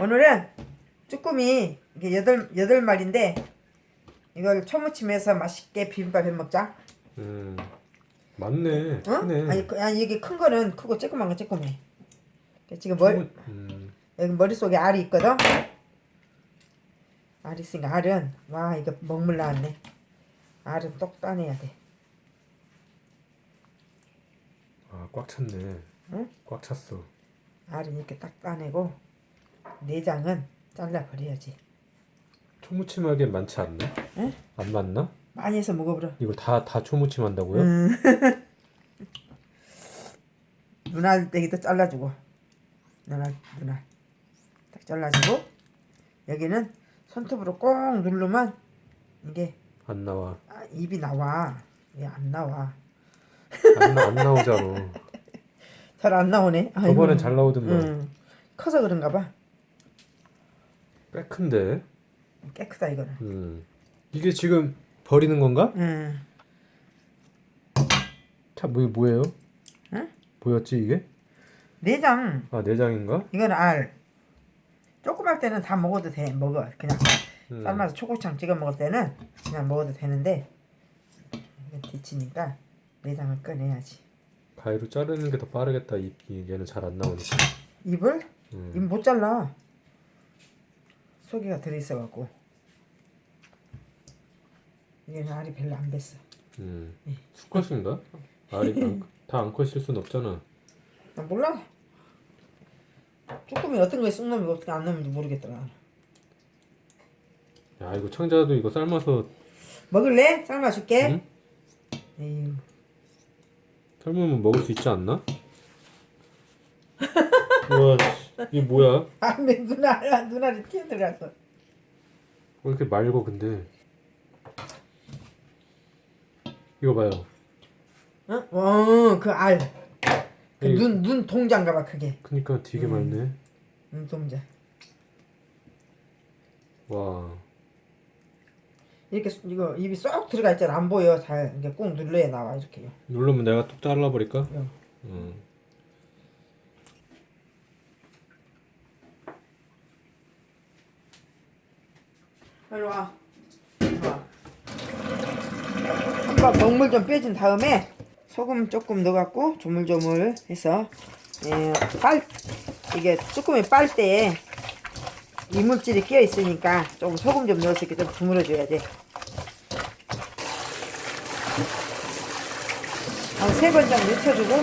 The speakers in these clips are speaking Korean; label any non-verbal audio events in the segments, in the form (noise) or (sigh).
오늘은 쭈꾸미 이게 여덟 여덟 마리인데 이걸 초무침해서 맛있게 비빔밥 해 먹자. 음 맞네 어? 크네 아니, 그- 아니 이게 큰 거는 크고 조그만 건 조그매. 지금 머리 음, 여기 머릿속에 알이 있거든. 알이 있으니까 알은 와 이거 먹물 나왔네. 알은 똑 따내야 돼. 아꽉 찼네 응? 꽉 찼어 알은 이렇게 딱 따내고 내장은 잘라 버려야지. 초무침하기엔 많지 않나? 응? 안 맞나? 많이 해서 먹어보라. 이거 다다 초무침 한다고요? 음. (laughs) 눈알 떼기도 잘라주고 눈알 눈알 딱 잘라주고 여기는 손톱으로 꼭 누르면 이게 안 나와 아, 입이 나와 왜 안 나와 안, 나, 안 나오잖아 (laughs) 잘 안 나오네. 저번엔 잘 나오던데 응. 커서 그런가 봐 꽤 큰데 깨끗하 이거는 음. 이게 지금 버리는 건가? 응. 참 뭐, 뭐예요? 응? 보였지 이게? 내장 아 내장인가? 이건 알 조그만 때는 다 먹어도 돼 먹어 그냥 음. 삶아서 초고추장 찍어 먹을 때는 그냥 먹어도 되는데 데치니까 내장을 꺼내야지 가위로 자르는 게 더 빠르겠다 이, 이 얘는 잘 안 나오니까 입을 음. 입못 잘라 속이가 들어있어 갖고 얘는 알이 별로 안 뱄어 음. 예. 수컷인가? 알이 다 암컷일 순 없잖아 나 몰라 쭈꾸미 어떤 거에 쑥 넣으면 어떻게 안 넣으면 모르겠더라 야 이거 청자도 이거 삶아서 먹을래? 삶아줄게 응? 에휴 삶으면 먹을 수 있지 않나? (laughs) 와 씨, 이게 뭐야? 아내 눈알 눈알이 튀어 들어갔어 왜 이렇게 맑어 근데 이거 봐요 응? 어 그 알 그 이거- 눈눈 동자인가 봐 그게 그니까 되게 음. 맑네 눈 동자 와 이렇게 수- 이거 입이 쏙 들어가 있잖아 안 보여 잘 이게 꾹 눌러야 나와 이렇게요 누르면 내가 뚝 잘라버릴까? 응. 응. 이리 와. 와 한번 먹물 좀 빼준 다음에 소금 조금 넣어갖고 조물조물 해서 예, 빨 이게 쭈꾸미 빨 때 이물질이 끼어 있으니까 조금 소금 좀 넣어서 이렇게 좀 주물러 줘야 돼. 한 세 번 정도 익혀주고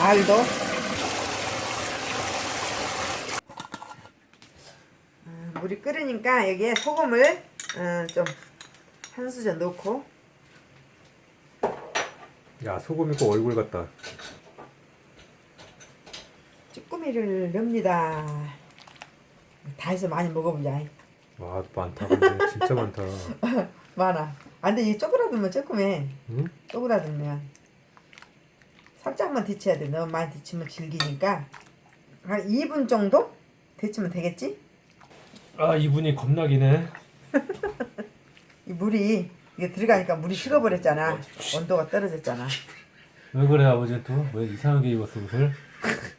알도 물이 끓으니까 여기에 소금을 어, 좀한 수저 넣고 야 소금 있고 얼굴 같다 쭈꾸미를 넣습니다. 다 해서 많이 먹어보자. 와 많다 근데 진짜 많다 (laughs) 많아. 안 돼, 이 쪼그라들면 조금해. 응? 쪼그라들면. 살짝만 데쳐야 돼. 너무 많이 데치면 질기니까. 한 2분 정도 데치면 되겠지? 아 이분이 겁나기네 이 물이, 이게 들어가니까 물이 식어버렸잖아. 온도가 떨어졌잖아. 왜 그래 아버지 또? 왜 이상하게 입었어 옷을? (laughs)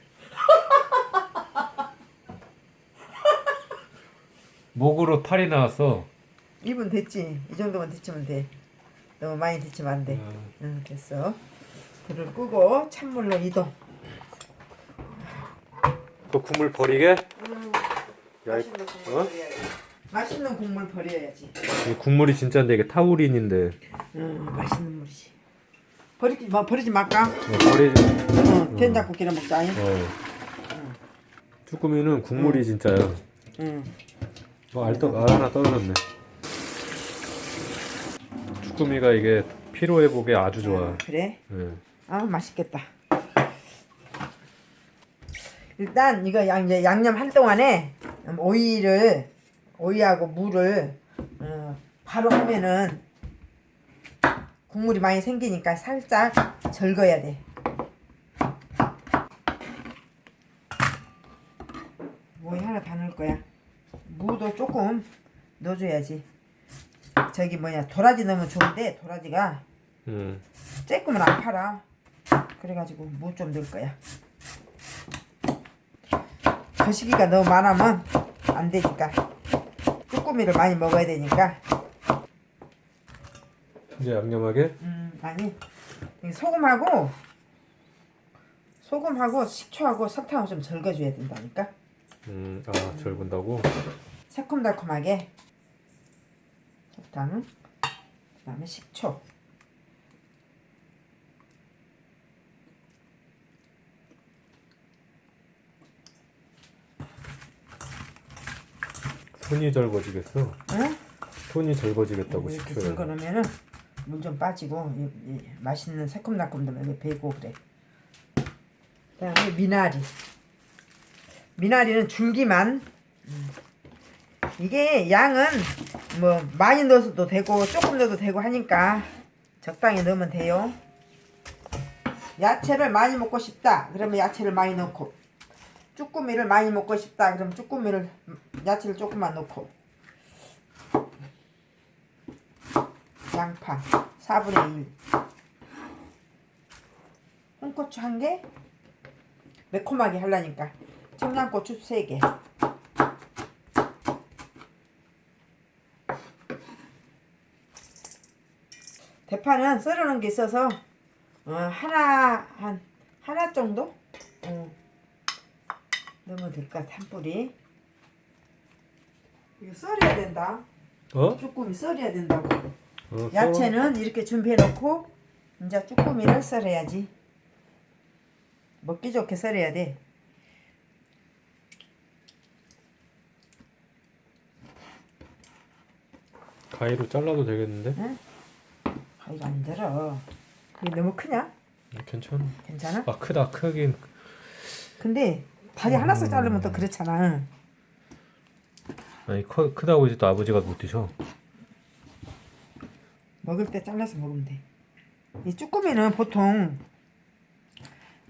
목으로 탈이 나왔어 2분 됐지? 이 정도만 데치면 돼. 너무 많이 데치면 안 돼. 어, 응, 됐어. 불을 끄고 찬물로 이동. 또 국물 버리게? 야, 이- 맛있는 국물 어? 버려야지. 맛있는 국물 버려야지. 이 국물이 진짜인데 이게 타우린인데 응, 맛있는 물이지. 버리지 마, 버리지 말까? 어, 버리지 응, 된장국기나 먹자. 어. 쭈꾸미는 국물이 진짜야 응. 어, 알, 떠, 알 하나 떨어졌네 쭈꾸미가 이게 피로 회복에 아주 좋아 그래? 예. 아, 맛있겠다. 일단 이거 양, 양념 할 동안에 음, 오이를 오이하고 물을 어, 바로 하면은 국물이 많이 생기니까 살짝 절거야 돼. 오이 하나 다 넣을 거야. 무도 조금 넣어줘야지. 저기 뭐냐 도라지 넣으면 좋은데 도라지가 음. 쬐끔은 안 팔아. 그래가지고 무 좀 넣을 거야. 거시기가 너무 많으면 안 되니까. 쭈꾸미를 많이 먹어야 되니까. 이제 양념하게? 음 아니 이 소금하고 소금하고 식초하고 설탕을 좀 절거줘야 된다니까. 음, 아 절군다고? 새콤달콤하게. 설탕 그 다음에 식초 손이 절거지겠어. 응? 손이 절거지겠다고 이렇게 식초에. 절거 놓으면은 물 좀 빠지고 이, 이 맛있는 새콤달콤도 여기 배고 그래. 그다음에 미나리. 미나리는 줄기만. 음. 이게 양은 뭐 많이 넣어도 되고 조금 넣어도 되고 하니까 적당히 넣으면 돼요. 야채를 많이 먹고 싶다. 그러면 야채를 많이 넣고 쭈꾸미를 많이 먹고 싶다. 그러면 쭈꾸미를 야채를 조금만 넣고. 양파. 4분의 1 홍고추 1개? 매콤하게 하려니까. 청양고추 3개. 대파는 썰어놓은 게 있어서 어, 하나 한 하나 정도? 어, 넣으면 될것 같아 한 뿌리 이거 썰어야 된다 어? 쭈꾸미 썰어야 된다고 어 야채는 이렇게 준비해 놓고 이제 쭈꾸미를 썰어야지 먹기 좋게 썰어야 돼. 가위로 잘라도 되겠는데? 가위가 안 들어 이게 너무 크냐? 음, 괜찮아. 괜찮아? 아 크다 크긴. 근데 다리 하나씩 자르면 또 그렇잖아. 아니 커, 크다고 이제 또 아버지가 못 드셔. 먹을 때 잘라서 먹으면 돼 이 쭈꾸미는 보통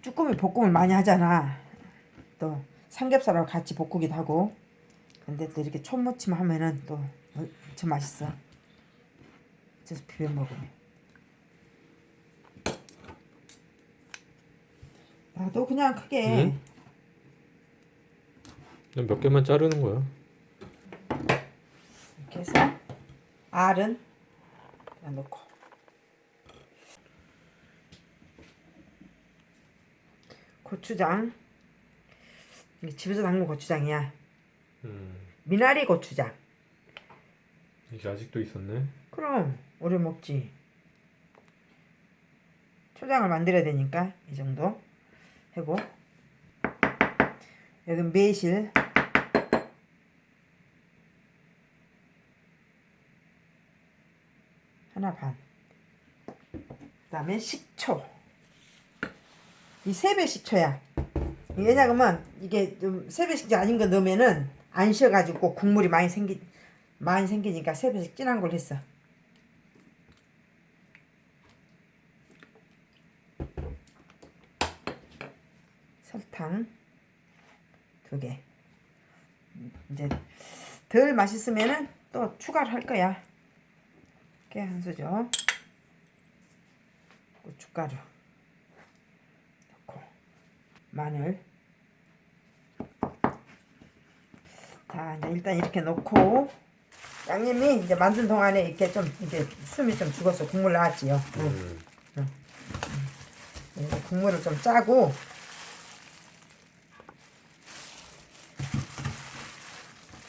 쭈꾸미 볶음을 많이 하잖아. 또 삼겹살하고 같이 볶기도 하고. 근데 또 이렇게 촌무침 하면은 또 엄청 맛있어. 그래서 비벼 먹으면. 나도 그냥 크게 응? 몇 개만 자르는 거야. 이렇게 해서 알은 그냥 넣고. 고추장. 집에서 담근 고추장이야. 음, 미나리 고추장. 이게 아직도 있었네. 그럼 오래 먹지. 초장을 만들어야 되니까 이 정도 하고. 여기 매실 반 그 다음에 식초 이 세배 식초야 왜냐하면 이게 좀 세배 식초 아닌 거 넣으면은 안 쉬어가지고 국물이 많이 생기 많이 생기니까 세 배씩 진한 걸 했어 설탕 두 개. 이제 덜 맛있으면은 또 추가를 할 거야. 깨 한 수저. 고춧가루 넣고 마늘. 자, 이제 일단 이렇게 넣고 양념이 이제 만든 동안에 이렇게 좀 이게 숨이 좀 죽어서 국물 나왔지요. 응. 음. 이제 국물을 좀 짜고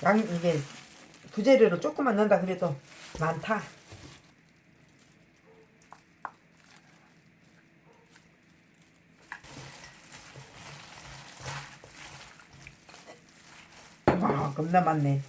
양 이게 부재료를 조금만 넣는다 그래도 많다. 와 겁나 많네.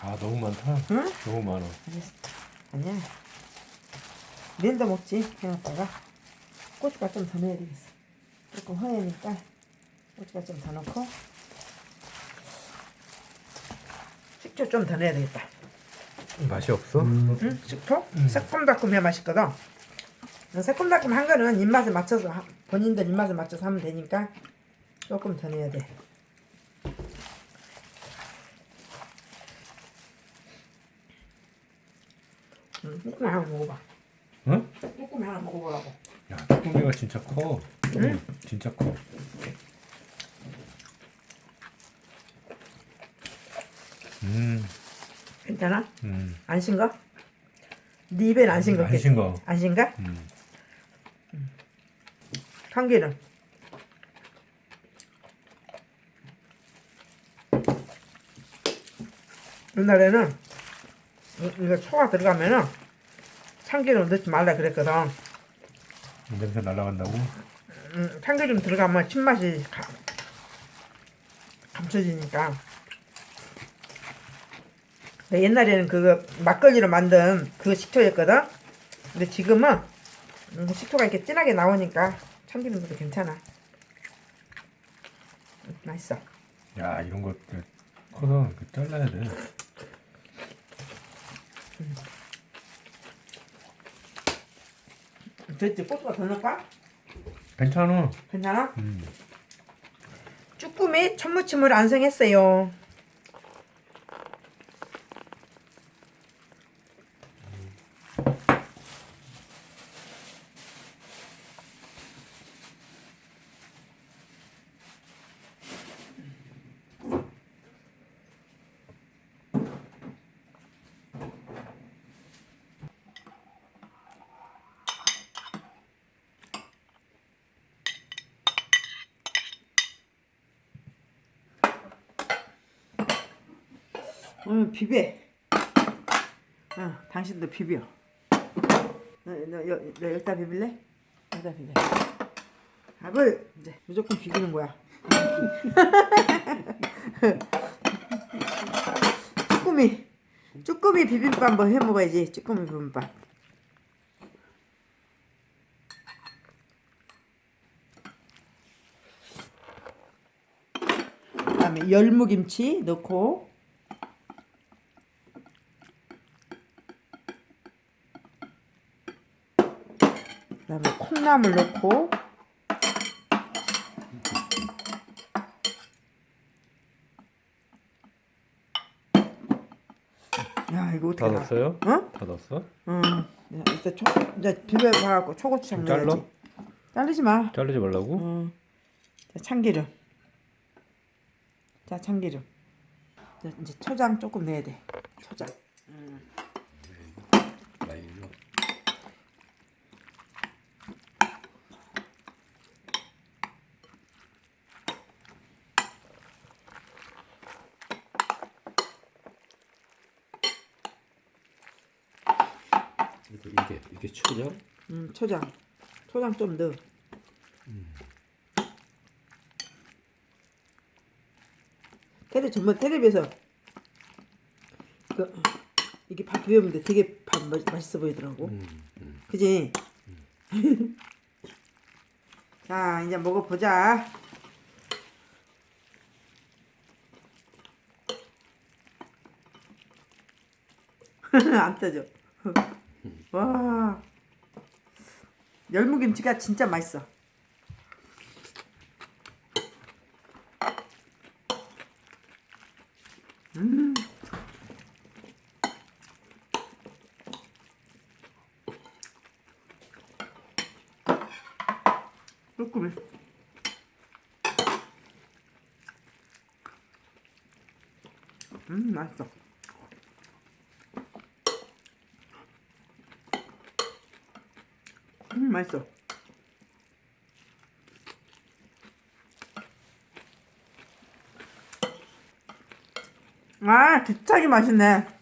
아 너무 많다. 응? 너무 많아. 아니야. 내일도 먹지. 해놨다가 고춧가루 좀 더 넣어야 되겠어. 조금 허니니까 고춧가루 좀 더 넣고 식초 좀 더 넣어야 되겠다. 맛이 없어? 응? 식초? 새콤달콤 해야 맛있거든. 새콤달콤 한 거는 입맛에 맞춰서 하- 본인들 입맛에 맞춰서 하면 되니까 조금 더 넣어야 돼. 음, 쭈꾸미 하나 먹어봐. 응? 쭈꾸미 하나 먹어보라고. 야 쭈꾸미가 진짜 커. 응? 진짜 커. 음, 괜찮아? 음. 안 싱거? 네 입엔 안 싱겁겠지? 안 싱거. 안 싱거? 음. 참기름. 옛날에는 이- 이거 초가 들어가면은 참기름 넣지 말라 그랬거든. 냄새 날라간다고? 음, 참기름 들어가면 신맛이 가, 감춰지니까. 근데 옛날에는 그거 막걸리로 만든 그 식초였거든. 근데 지금은 음, 식초가 이렇게 진하게 나오니까 참기름 넣어도 괜찮아. 음, 맛있어. 야 이런 거 커서 그 잘라야 돼. 됐지? 고수가 더 넣을까? 괜찮아. 괜찮아? 음. 쭈꾸미 천무침을 완성했어요. 응, 비벼. 응, 당신도 비벼. 너, 너, 여, 너 여기다 비빌래? 여기다 비벼. 밥을 이제 무조건 비비는 거야. (laughs) 쭈꾸미. 쭈꾸미 비빔밥 한번 해 먹어야지. 쭈꾸미 비빔밥. 그다음에 열무김치 넣고 그다음에 콩나물 넣고 야 이거 다 어떻게 나? 넣었어요? 어? 다 넣었어? 응. 이제 초 이제 비벼 봐갖고 초고추장 좀 잘라? 넣어야지. 자르지 마. 자르지 말라고? 응. 자 참기름. 자 참기름. 자, 이제 초장 조금 넣어야 돼. 초장. 그리고 이게 이게 초장 음 초장. 초장 좀 넣어. 테레 정말 텔레비에서 그 이게 밥 비벼보는데 되게 밥 맛- 맛있어 보이더라고. 음, 음. 그지? (laughs) 자, 이제 먹어보자. (laughs) 안 떠져. (laughs) 와. 열무김치가 진짜 맛있어. 쭈꾸미. 음, 맛있어. 음, 맛있어. 아, 두차게 맛있네.